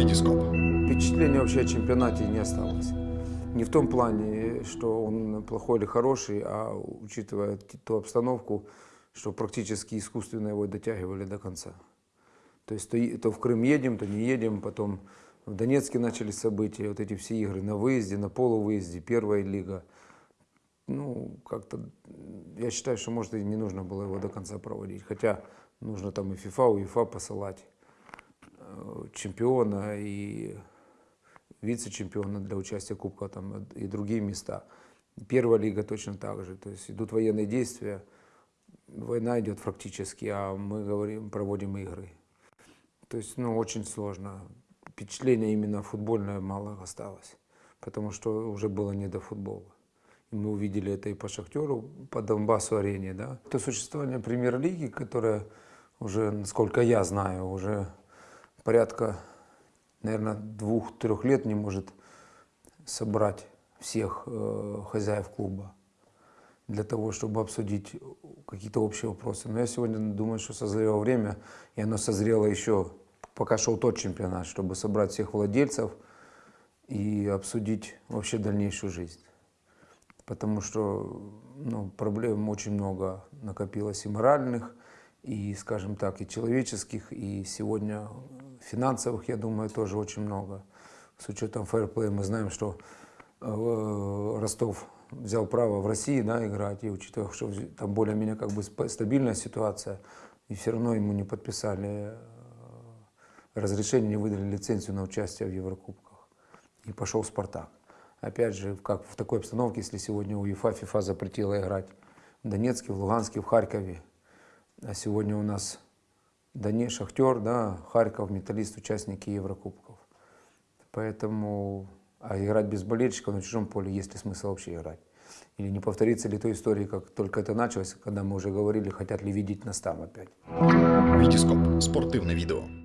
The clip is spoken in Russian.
Витископ. Впечатления вообще о чемпионате не осталось. Не в том плане, что он плохой или хороший, а учитывая ту обстановку, что практически искусственно его дотягивали до конца. То есть то, и- то в Крым едем, то не едем, потом в Донецке начались события, вот эти все игры на выезде, на полувыезде, первая лига. Ну, как-то, я считаю, что, может, и не нужно было его до конца проводить. Хотя нужно там и ФИФА, УЕФА посылать э, чемпиона и вице-чемпиона для участия Кубка там, и другие места. Первая лига точно так же. То есть идут военные действия, война идет фактически, а мы говорим, проводим игры. То есть, ну, очень сложно. Впечатление именно футбольное мало осталось, потому что уже было не до футбола. И мы увидели это и по Шахтеру, по Донбассу арене, да. То существование премьер-лиги, которая уже, насколько я знаю, уже порядка, наверное, двух-трех лет не может собрать всех э, хозяев клуба для того, чтобы обсудить какие-то общие вопросы. Но я сегодня думаю, что созрело время, и оно созрело еще, пока шел тот чемпионат, чтобы собрать всех владельцев и обсудить вообще дальнейшую жизнь. Потому что ну, проблем очень много накопилось и моральных, и, скажем так, и человеческих, и сегодня финансовых, я думаю, тоже очень много. С учетом фэрплея мы знаем, что э, Ростов взял право в России да, играть, и учитывая, что там более-менее как бы стабильная ситуация, и все равно ему не подписали э, разрешение, не выдали лицензию на участие в Еврокубках. И пошел Спартак. Опять же, как в такой обстановке, если сегодня УЕФА, ФИФА запретила играть в Донецке, в Луганске, в Харькове, а сегодня у нас Донец, Шахтер, да, Харьков, Металлист, участники Еврокубков. Поэтому, а играть без болельщиков на чужом поле, есть ли смысл вообще играть? Или не повторится ли той истории, как только это началось, когда мы уже говорили, хотят ли видеть нас там опять? Витископ. Спортивне відео.